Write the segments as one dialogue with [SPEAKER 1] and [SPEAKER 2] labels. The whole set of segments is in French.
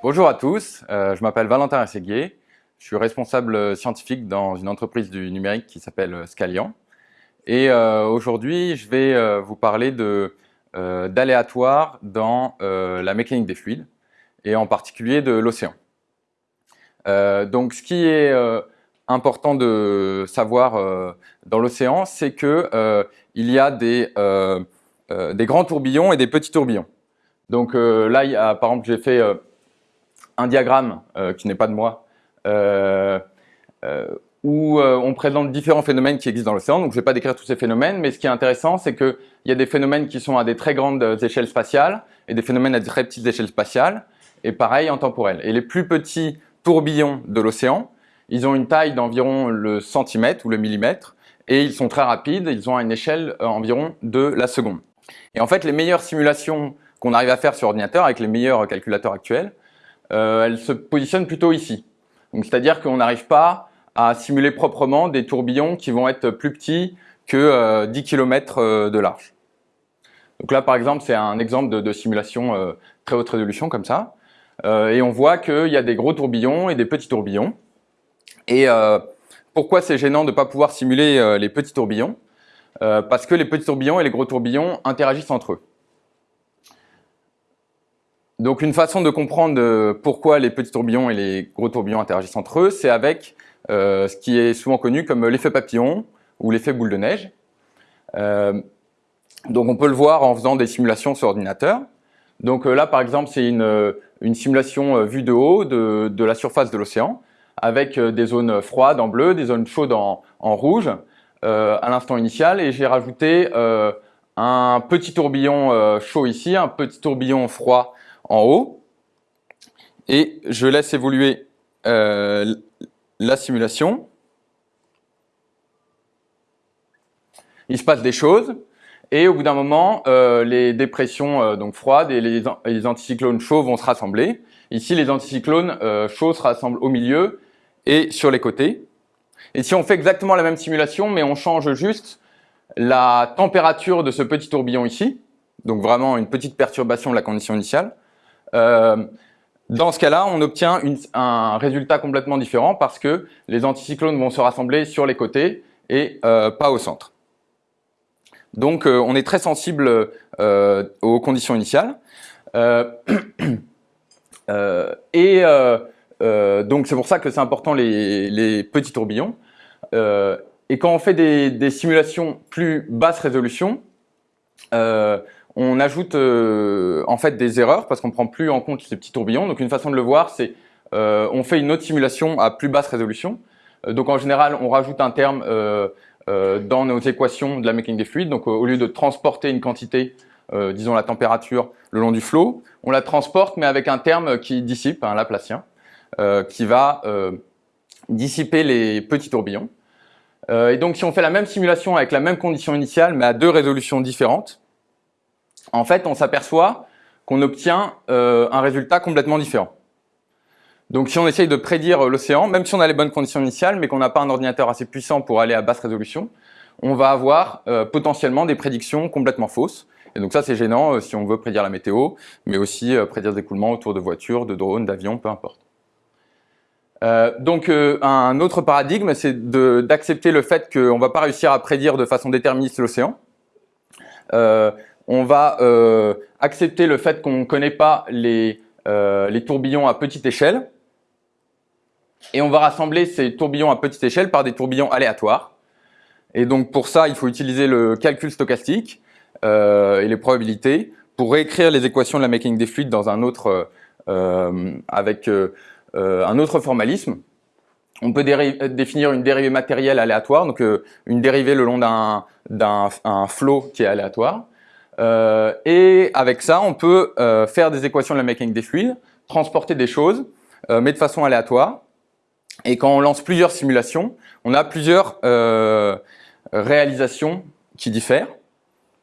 [SPEAKER 1] Bonjour à tous, euh, je m'appelle Valentin Rességuier, je suis responsable scientifique dans une entreprise du numérique qui s'appelle Scalian. Et euh, aujourd'hui, je vais euh, vous parler d'aléatoire dans la mécanique des fluides, et en particulier de l'océan. donc ce qui est important de savoir dans l'océan, c'est qu'il il y a des, des grands tourbillons et des petits tourbillons. Donc là, par exemple, j'ai fait un diagramme euh, qui n'est pas de moi, euh, euh, où on présente différents phénomènes qui existent dans l'océan. Donc je ne vais pas décrire tous ces phénomènes, mais ce qui est intéressant, c'est qu'il y a des phénomènes qui sont à des très grandes échelles spatiales et des phénomènes à des très petites échelles spatiales, et pareil en temporel. Et les plus petits tourbillons de l'océan, ils ont une taille d'environ le centimètre ou le millimètre, et ils sont très rapides, ils ont une échelle environ de la seconde. Et en fait, les meilleures simulations qu'on arrive à faire sur ordinateur avec les meilleurs calculateurs actuels, euh, elle se positionne plutôt ici. C'est-à-dire qu'on n'arrive pas à simuler proprement des tourbillons qui vont être plus petits que 10 euh, km euh, de large. Donc là, par exemple, c'est un exemple de, simulation très haute résolution comme ça. et on voit qu'il y a des gros tourbillons et des petits tourbillons. Et pourquoi c'est gênant de ne pas pouvoir simuler les petits tourbillons? Parce que les petits tourbillons et les gros tourbillons interagissent entre eux. Donc une façon de comprendre euh, pourquoi les petits tourbillons et les gros tourbillons interagissent entre eux, c'est avec euh, ce qui est souvent connu comme l'effet papillon ou l'effet boule de neige. Euh, donc on peut le voir en faisant des simulations sur ordinateur. Donc là par exemple c'est une, simulation vue de haut de, la surface de l'océan avec des zones froides en bleu, des zones chaudes en, en rouge à l'instant initial et j'ai rajouté un petit tourbillon chaud ici, un petit tourbillon froid en haut et je laisse évoluer euh, la simulation. Il se passe des choses et au bout d'un moment, euh, les dépressions euh, donc froides et les, anticyclones chauds vont se rassembler. Ici, les anticyclones chauds se rassemblent au milieu et sur les côtés. Et si on fait exactement la même simulation, mais on change juste la température de ce petit tourbillon ici, donc vraiment une petite perturbation de la condition initiale, dans ce cas-là, on obtient un résultat complètement différent parce que les anticyclones vont se rassembler sur les côtés et euh, pas au centre. Donc euh, on est très sensible aux conditions initiales. et donc c'est pour ça que c'est important les, petits tourbillons. et quand on fait des simulations plus basse résolution, on ajoute euh, en fait des erreurs parce qu'on ne prend plus en compte ces petits tourbillons. Donc une façon de le voir, c'est euh, on fait une autre simulation à plus basse résolution. Euh, donc en général, on rajoute un terme dans nos équations de la mécanique des fluides. Donc au lieu de transporter une quantité, disons la température, le long du flot, on la transporte mais avec un terme qui dissipe, un Laplacien, qui va dissiper les petits tourbillons. et donc si on fait la même simulation avec la même condition initiale mais à deux résolutions différentes, en fait, on s'aperçoit qu'on obtient euh, un résultat complètement différent. Donc si on essaye de prédire l'océan, même si on a les bonnes conditions initiales, mais qu'on n'a pas un ordinateur assez puissant pour aller à basse résolution, on va avoir euh, potentiellement des prédictions complètement fausses. Et donc ça c'est gênant euh, si on veut prédire la météo, mais aussi prédire des écoulements autour de voitures, de drones, d'avions, peu importe. donc un autre paradigme, c'est d'accepter le fait qu'on ne va pas réussir à prédire de façon déterministe l'océan on va euh, accepter le fait qu'on ne connaît pas euh, les, tourbillons à petite échelle et on va rassembler ces tourbillons à petite échelle par des tourbillons aléatoires. Et donc pour ça, il faut utiliser le calcul stochastique euh, et les probabilités pour réécrire les équations de la mécanique des fluides dans un autre, avec un autre formalisme. On peut définir une dérivée matérielle aléatoire, donc une dérivée le long d'un flot qui est aléatoire. Euh, et avec ça, on peut euh, faire des équations de la mécanique des fluides, transporter des choses, euh, mais de façon aléatoire. Et quand on lance plusieurs simulations, on a plusieurs réalisations qui diffèrent,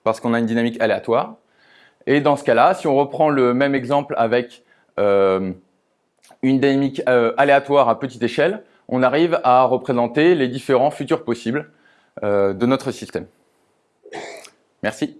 [SPEAKER 1] parce qu'on a une dynamique aléatoire. Et dans ce cas-là, si on reprend le même exemple avec une dynamique aléatoire à petite échelle, on arrive à représenter les différents futurs possibles de notre système. Merci.